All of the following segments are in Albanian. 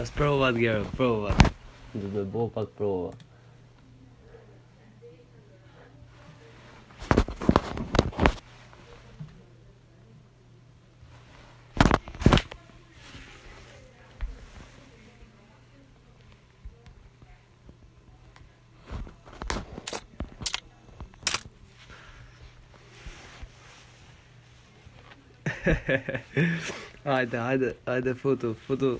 Yes, Provat girl, Provat. The Bopak Provat. Haydi haydi haydi foto foto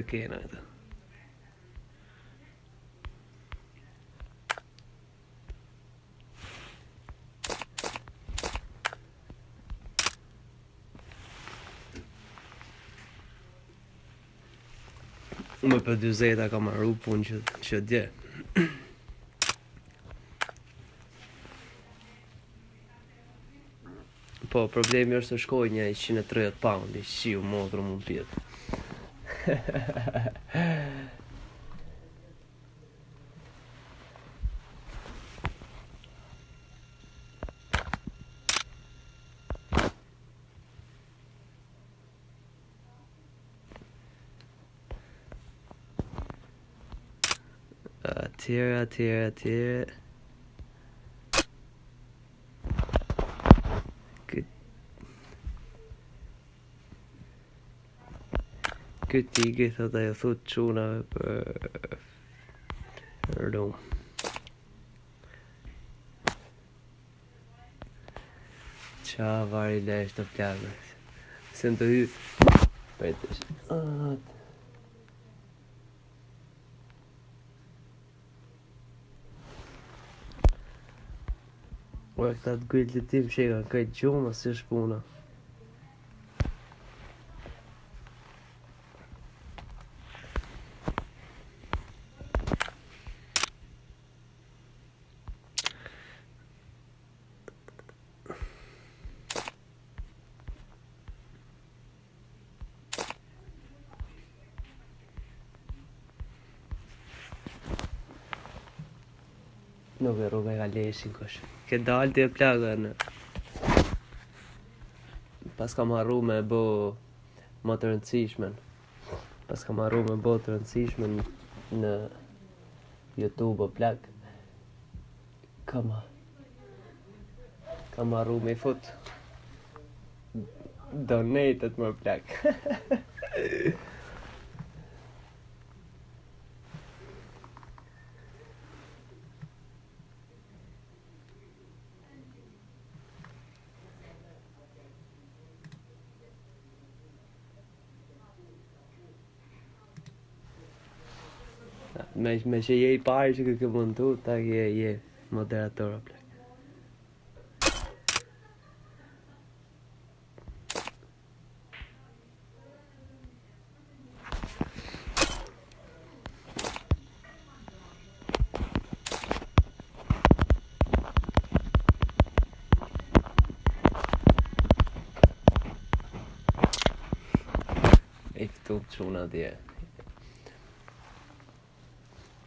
kë kena edhe. Më për 20 a ka marru pun që, që dje. Po, problemi është të shkoj një 130 pound, Shqiu shiu modru mund pjetë. uh, tear it, tear it, tear it. këti i gjitha të e thut quna për rrëm qa var i lesh të pjallë se në të hy për të shë atë Ua këtë atë gëllë të tim shikë a këtë gjumë asë shpuna leshin kush. Ke dalë ti e plagën. Pas kam arru me bo më të rëndësishmen. Pas kam arru me bo të rëndësishmen në YouTube o plak. Kam kam arru me fut donetet më plak. मैं मैं się jej patrzę, jak on tu, tak je, je, moderatora, bla. If don't show now there.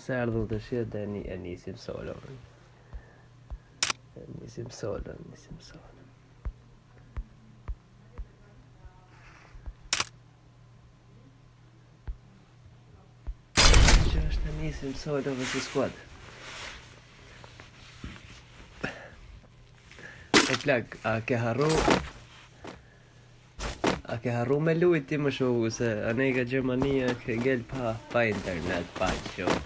se erdhëm të shirë dhe e njësim solo E solo, njësim solo Ne nisim solo vs squad E plak, a ke harru A ke harru me lujt ti më shohu se A ne i ka Gjermania ke gel pa, pa internet, pa qo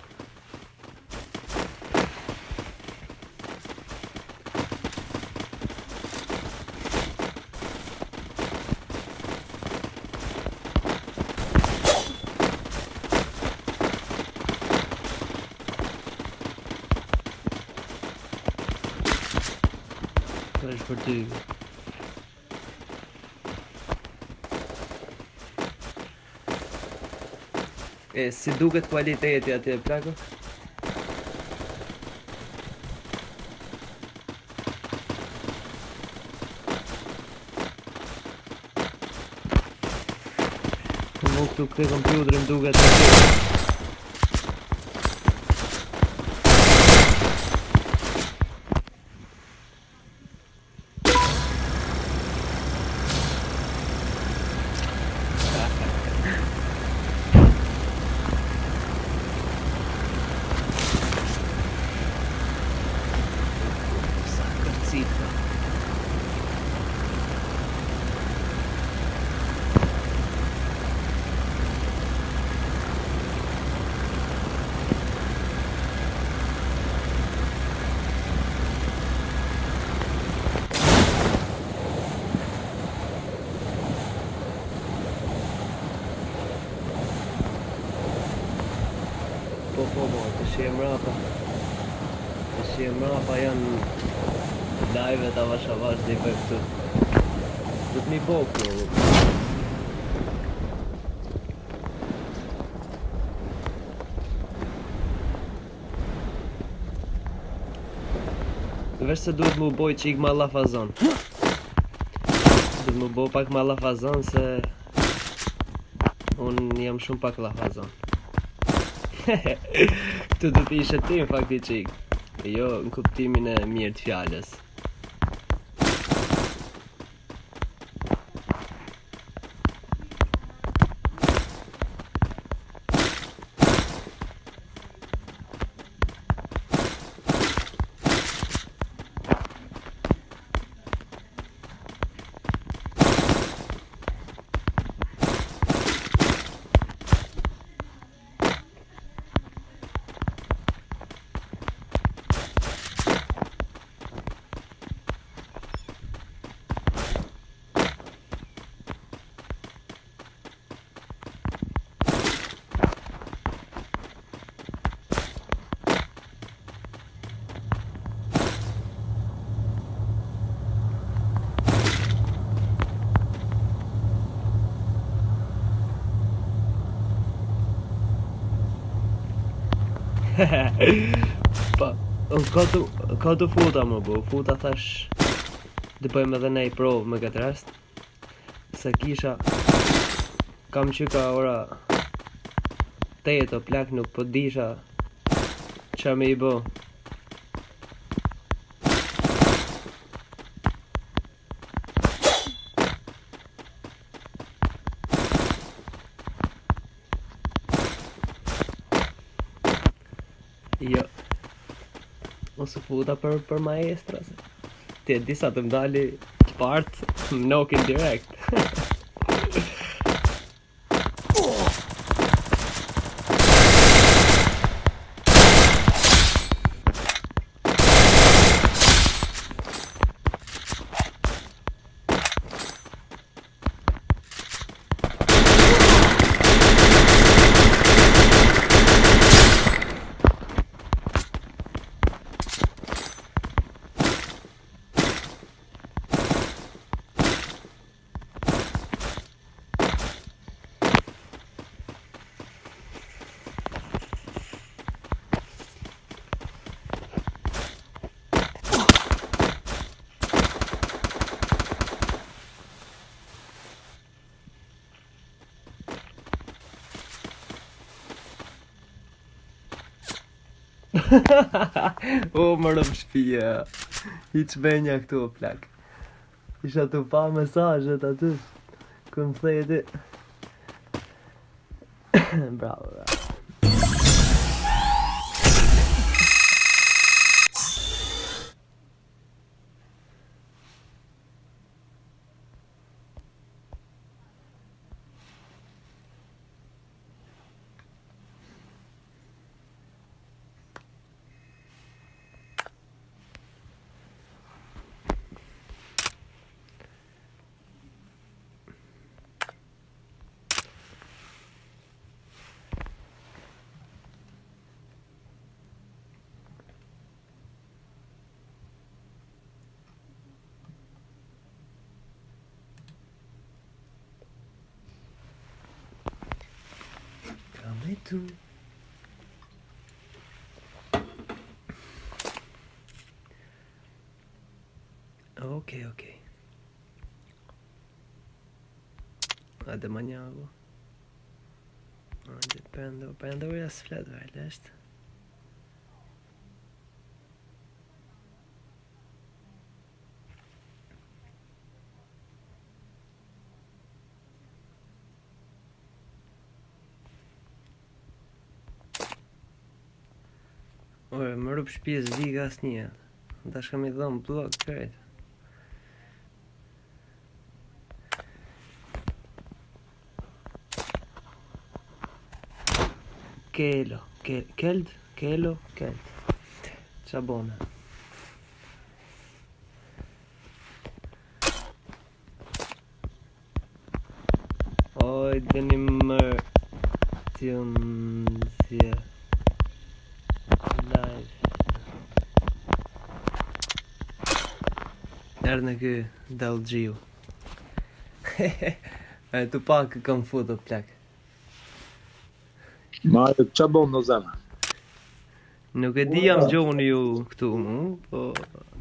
si duket kualiteti ati e plako Nuk tuk të kompjuterim duket ati principio. På, på, på, te sembrava. Te ajve të avash avash dhe i për këtu Du të mi bo kjo Vesh se duhet mu boj qik ma lafazon Duhet mu boj pak ma lafazon se Unë jam shumë pak lafazon Këtu duhet t'i ishe ti në fakti qik Jo në kuptimin e mirë të fjallës pa, po, ka ka të futa më bu, futa thash Dhe bëjmë edhe nej provë më këtë rast Se kisha Kam që ka ora Te e të plak nuk po disha Qa me i bo futa për, për maestra Ti e disa të mdali Part Knocking direkt o, më rëmë shpije. I që benja këtu o plak. Isha të pa mesajet aty. Këmë thejti. Bra. muito. Ok, ok. Hadi manyağı bu. Hadi ben de, ben de biraz për shpjes zi ka asë një Da shkëm i dhëmë blok kërët Kelo, keld, kelo, keld Qa bona Oj, dhe një mërë Tjëmë erë në kë dalë gjiu. e të pak kam futë të plak. Ma e që bëmë në zemë? Nuk e di jam gjohën ju këtu mu, po...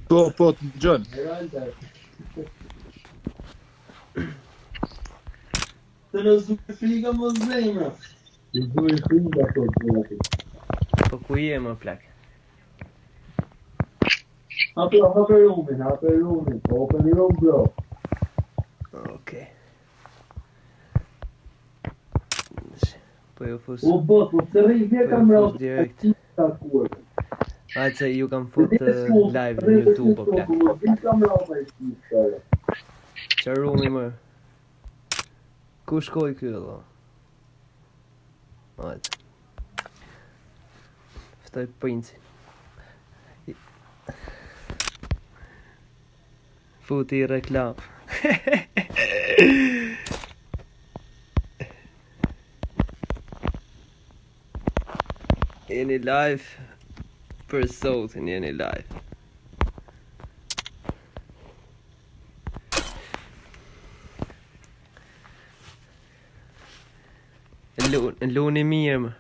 Po, po, të gjohën. Të në zuke frika më zemë. Në zuke frika, po, të zemë. Po, ku je më plakë? Ape ha për rumin, ha për po për një rumë bro. Oke. Poi jo fësë... U bot, u të rinjë vje kam rrë të të të të ju kam fut eh, live në Youtube, po plak. Vim kam rrë të të të të të të Ku shkoj kjo dhe? Ajde Ftoj princi فوتي الركلة يعني لايف بير بيرسوت يعني لايف اللون اللون ميم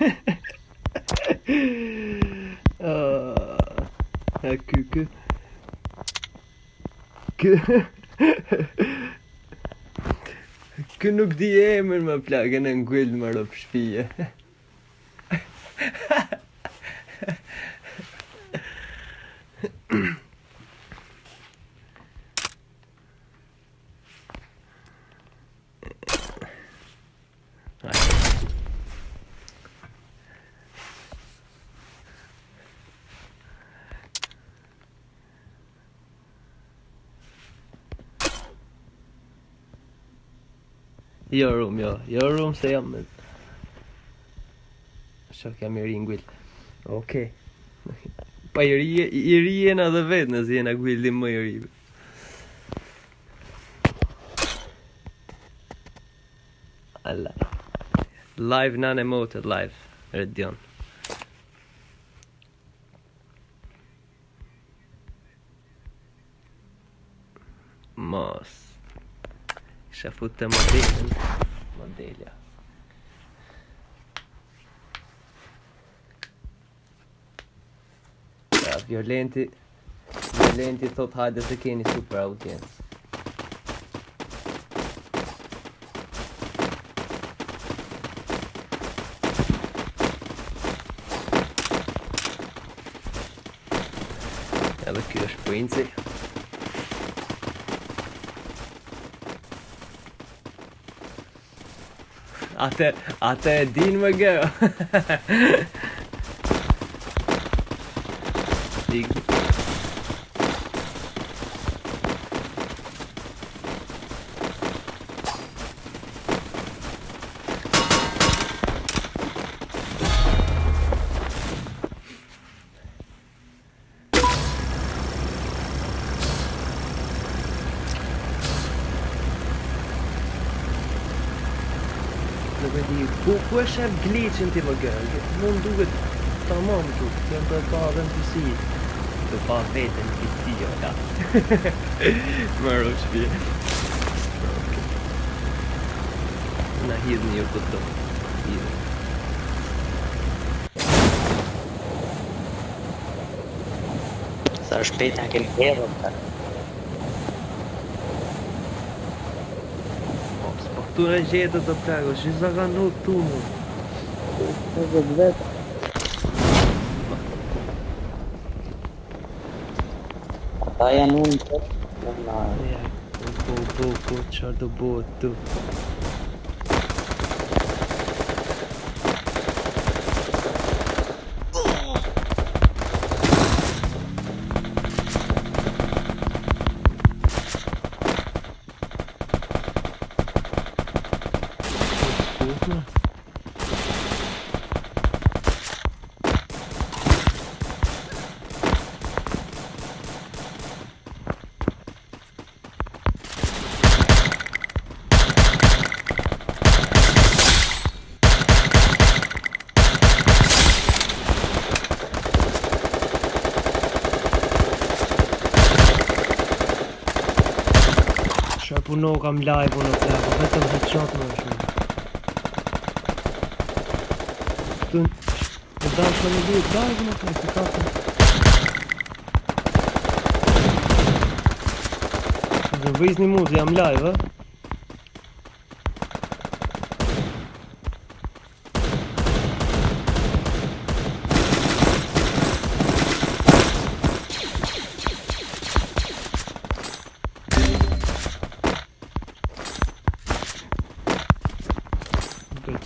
a k k k k nuk di k k k k k k k k k Jo rum, jo, jo rum se jam Shok jam i rin gwill Oke Pa i rije, i rije në dhe vetë nëzë jena gwillin më i rije Alla Live nane motet live Red dion put the model in Mandela. Violenti Violenti thot hajde të keni super audiencë Edhe kjo është princi අත අත දීන්ම go. Dig. shep glitchin ti më gëllë Më në duket të mamë të të jenë të pa dhe në pisi Të pa vetë në pisi o jo, da Më rrë shpi Në hidhë një këtë Hidhë Sa shpejt po, në kemë herë më tërë Këtu e gjetë të të që i zaga nuk tu mu Hızlı gider. Dayanın. Dayanın. Dayanın. bu bu Dayanın. Dayanın. Dayanın. nuk kam live unë të të të të të të është të të të të të të të të të të të të të të të të të të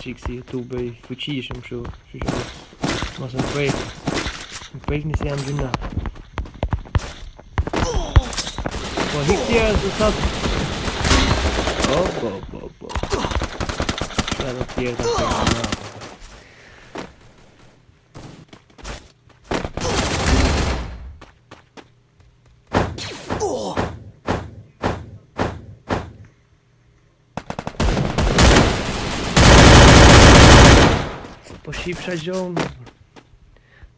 qikë si youtube i fuqishëm shu shu shu mos më prejkë më prejkë nisë jam gjuna po hikë tjera zë sot o bo bo bo shu edhe tjera të të të të Çift schon.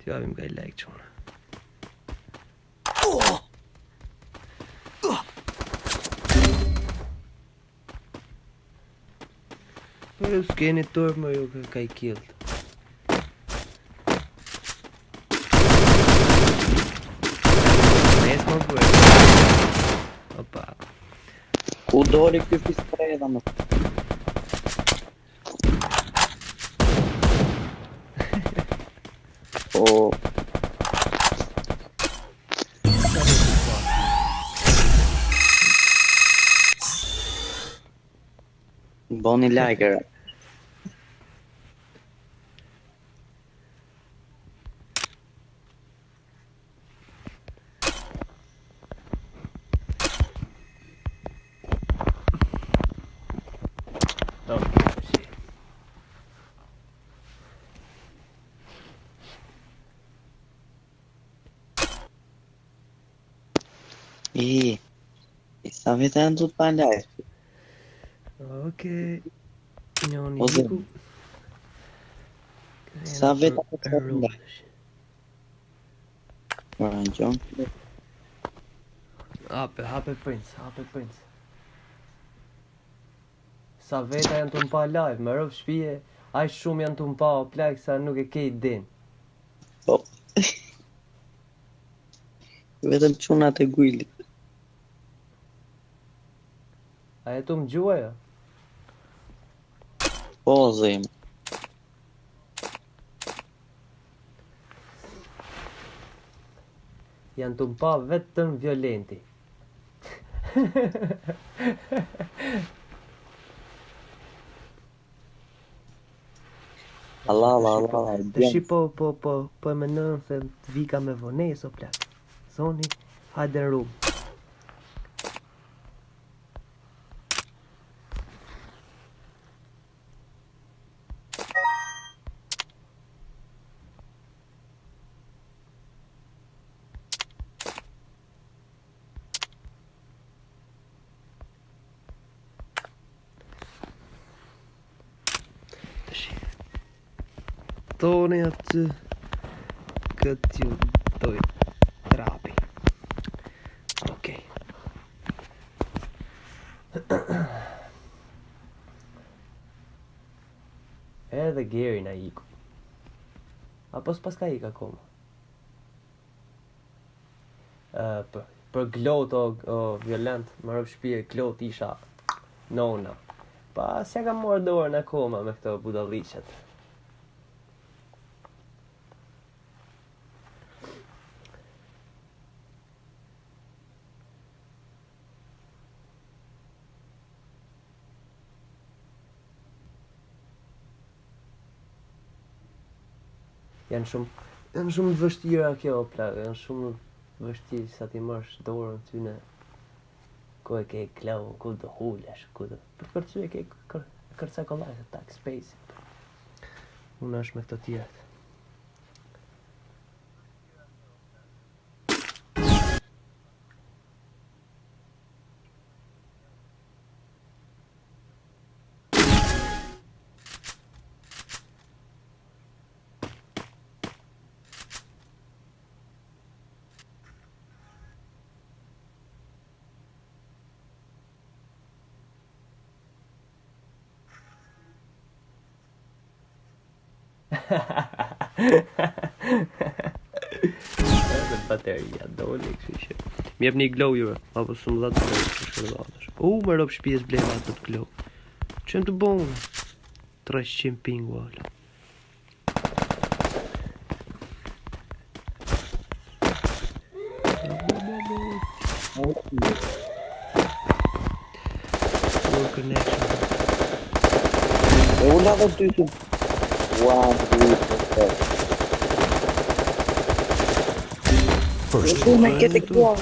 Die haben geil leicht schon. Eu fiquei na turma eu caí killed. Mesma foi. Opa. O Dori que fiz pra ela, mano. vinegar Ih, está virando palhaço. Ok. Simeoni Ku... Sa vetë të të të të të të të Hape, hape prince, hape prince Sa vetë janë të mpa live, më rëvë shpije Aj shumë janë të mpa o sa nuk e kej din Po Vetëm qunat e gujlit A e të më gjua jo? Ja? Po, zë Janë të mpa vetëm violenti. Allah, Allah, Allah, Dëshi bjënë. po, po, po, po e më nërën se të vika me vonejë, so plakë. Zoni, hajde në rrubë. thoni atë këtë ju doj trapi edhe Gary na iku apo s'pas ka ik akoma uh, për, për glot o, violent më rëpë shpirë, glot isha nona pa se ka morë në koma me këto budalicet janë shumë janë shumë të vështira kjo pla, janë shumë të vështira sa ti marrësh dorën ty në ku e ke klau, ku do hulesh, ku të... Për përcu e ke kërca kolaj tak, space. Unë është me këto tjetë. Po të fatit ja doli, kështu që më jepni glow-in apo s'më dha të dëgjoj kështu doli. U merrop shpijes blem ato glow. të bëu unë. Tras chim pingual. Okay. Oh connection. Oh na po të First blood.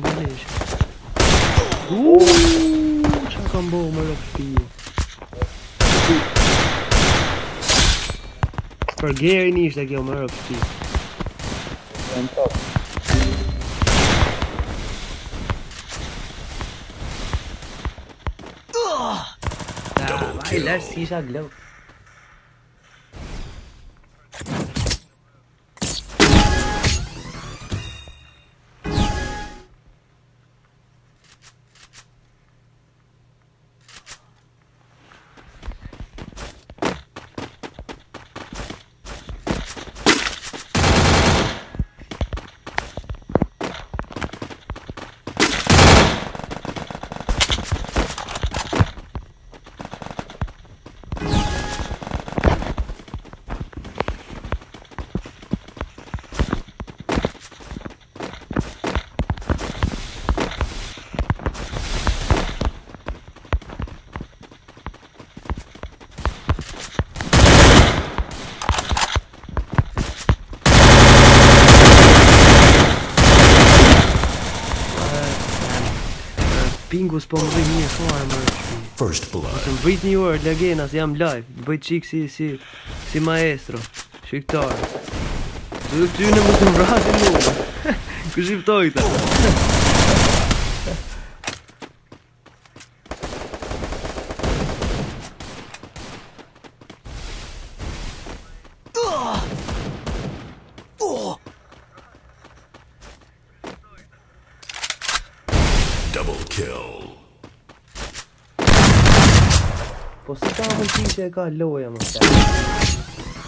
Beleza. Uh, acabou, malofio. Perguei o início daqui, o malofio. Ah, vai lá, se já bingus po më bëj një fare më First blood. Të bëj një orë lagena se jam live. Bëj çik si si si maestro. Shiktar. Do të dy në mos më vrasin mua. Kush i ftoi ta? kill. Po si ka mundi që e ka loja më shumë?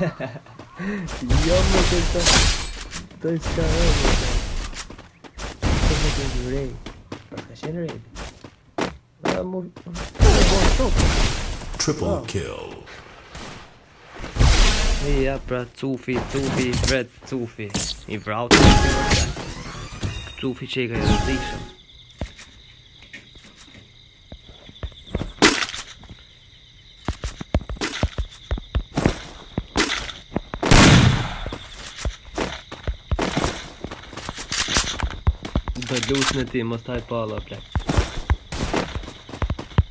Yo, meu Deus, tô, tô estourando, cara. Tô Ray. Achei Ray. Vamos. Triple oh. kill. Ja, Brad, zu viel, zu viel, Brad, zu viel. Ihr braucht zu viel. Zu viel Schäger, ja, also sicher. me blusë në ti, mos taj pala, plek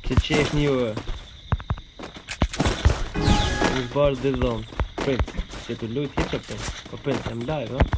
Këtë qesh një uë Këtë barë dhe zonë Prince, që të lujtë hitë për për po për për për për për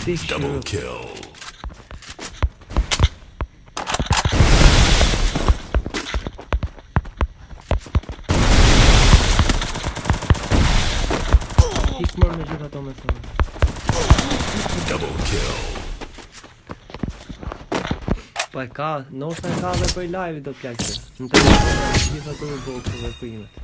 Six Double kill. Double kill. Pa ka, No e ka dhe për live do pjakë Në të një, gjitha të në bokë dhe për imet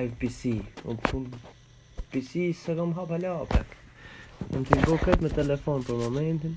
live PC PC së gëmë hapa lapek Në të i bo këtë me telefon për momentin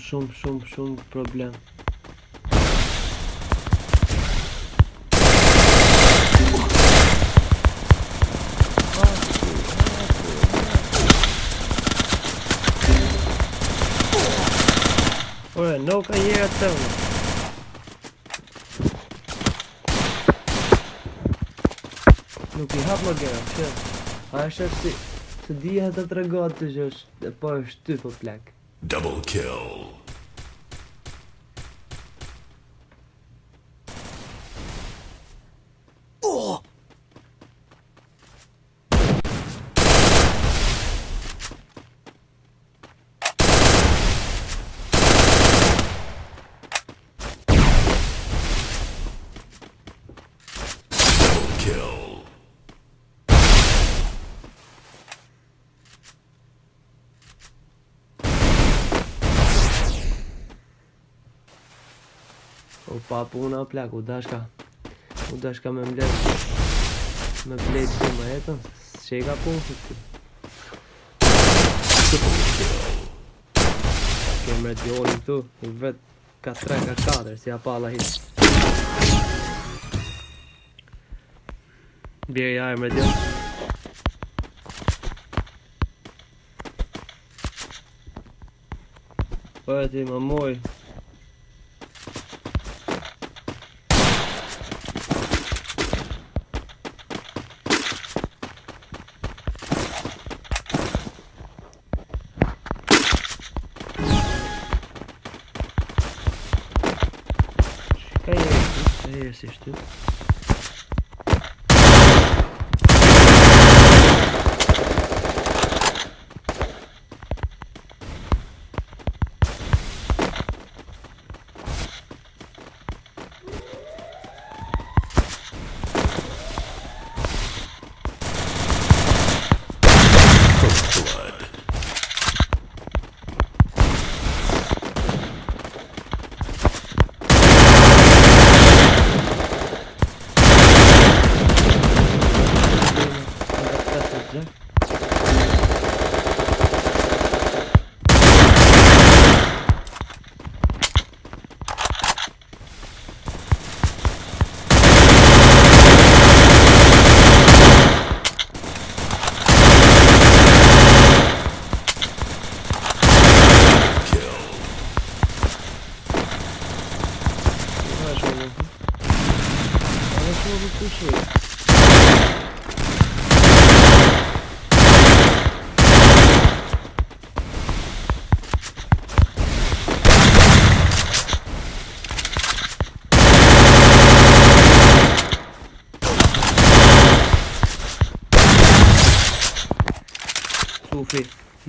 shumë shumë shumë shumë problem Ure, nuk e njërë të më Nuk i hapë më gërë, që? A është si... Se dija të të regatë të gjësh, dhe po është ty po plakë. Double kill. pa puna plak, u dashka U dashka me mblet Me mbled që më jetën Që i ka pun që të Kjo mre t'jolim tu vet ka 3 ka 4 Si a pala hit Bjeri jaj mre t'jolim Për e ti më mojë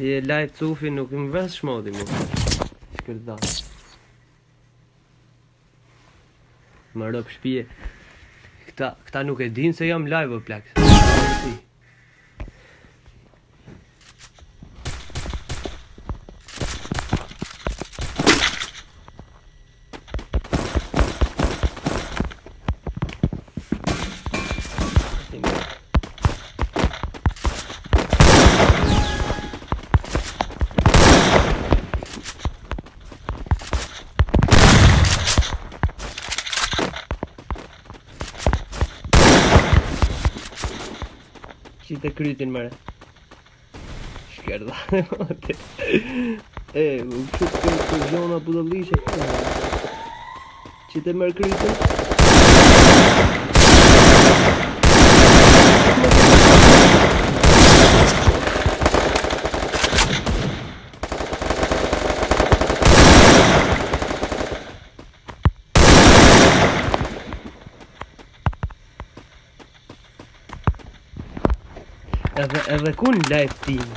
Si e lajt cufi nuk im vës shmodi mu Shkërda Më rëpë shpije këta, këta nuk e din se jam live o plak të krytin mërë Shkerda E, më këtë këtë këtë gjona pëdëllishe Që të mërë krytin edhe ku në live team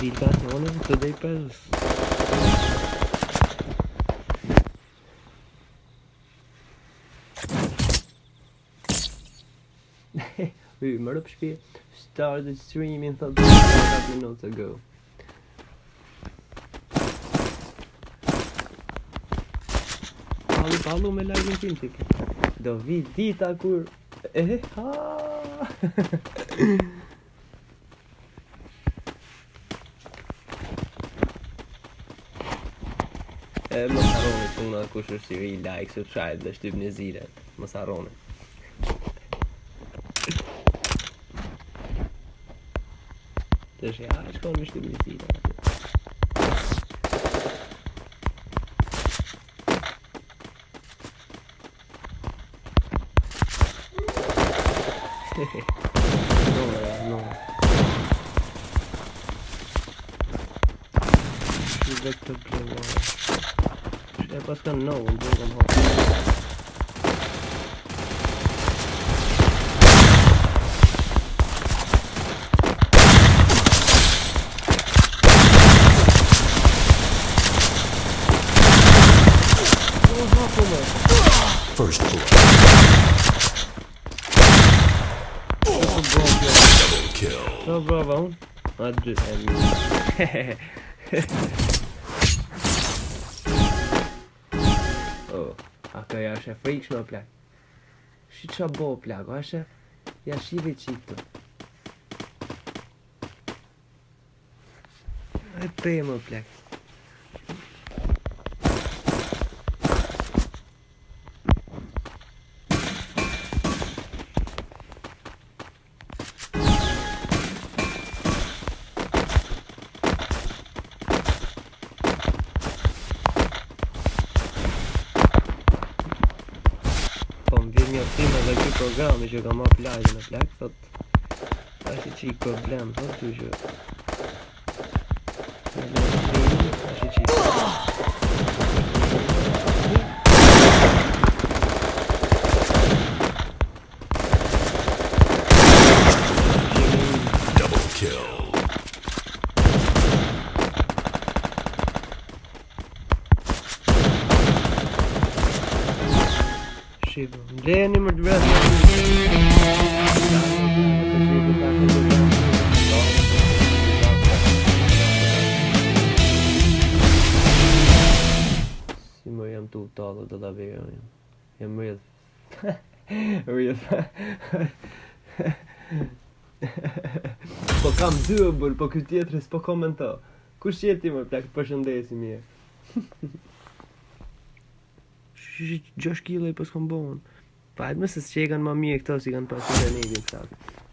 vilka ka të onën të dhej përës uj më rëp shpje Start the stream in the last minutes ago Palu palu me live në tim tiki Do vi dita kur Eh, haaa kush është i like subscribe dhe shtyp një zire më të shë ja shkon me shtyp një zire Ma dy se e një A të ja është e frikë në plakë Shë që bo plakë, a është e Ja shive që i të E të e më plakë Në shërë në shërë në më pëllaj dhe në pëllaj Në shërë në shërë doable, po këtë tjetëri s'po komento. Kush jetë ti më plak? përshëndesi mirë. Gjosh kilo po i pas kom bon. Pa, se mëse s'qe më ma mje këto, si kanë pasur të një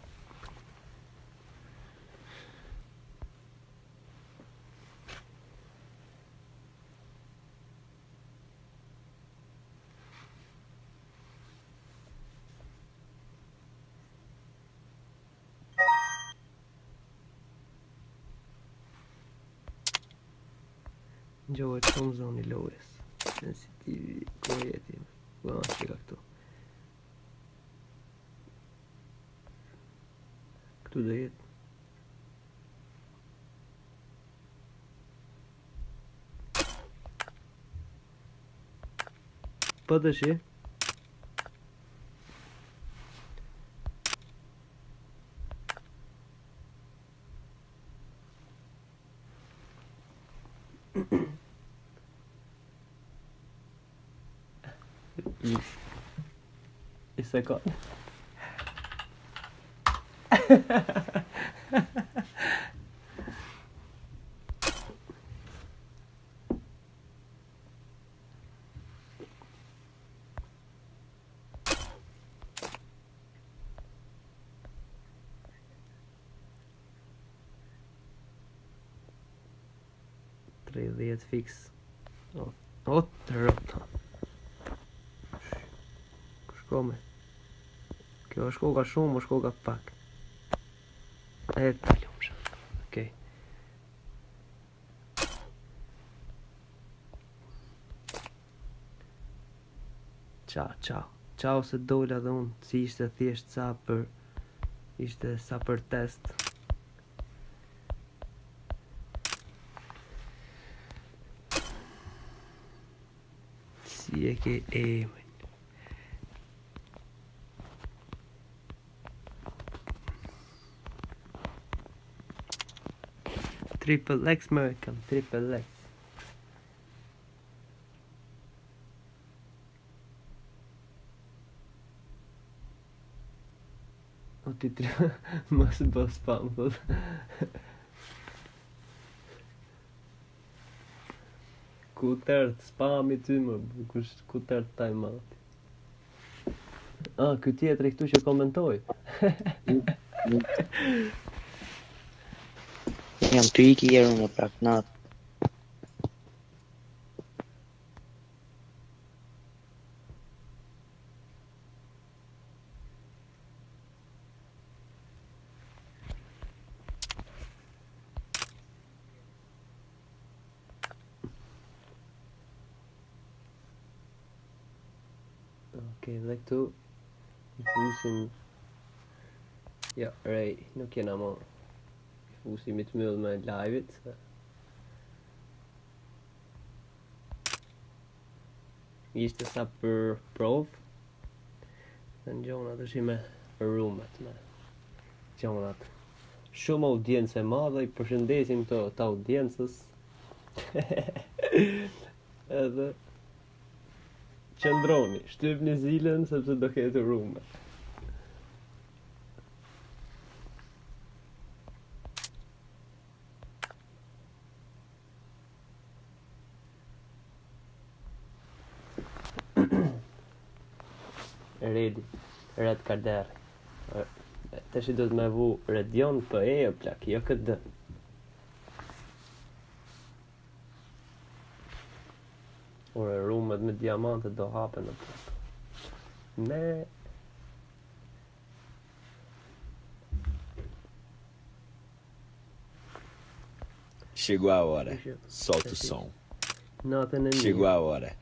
Pas de chez. Et ça quoi fix O, o të rëta Shko Kjo është koka shumë, është koka pak E të ljumë shumë Okej Ciao, ciao Ciao se dojla dhe unë Si ishte thjesht sa për Ishte sa për test eh, triple X Merkham, triple X. Och Triple most boss spamma ku tërë të spami ty më kush ku tërë të taj mati ah, këtë jetë këtu që komentoj Jam ty iki jeru në prak nat Okay, dhe këtu i fusim Ja, jo, rej, nuk jena ma i fusim i të mëllë me live-it Ishte sa për prov Dhe në gjonat është i me rumet me gjonat Shumë audiencë e madhe, i përshëndesim të audiencës Edhe qëndroni, shtyp një zilën, sepse do ketë rume. Redi, Red karderi. Të shi do të me vu Redion për po e e plak, jo këtë dë. Orë, rrume. me diamante do hapen në pup. Ne... Chegou a hora. Solta o som. Chegou a hora.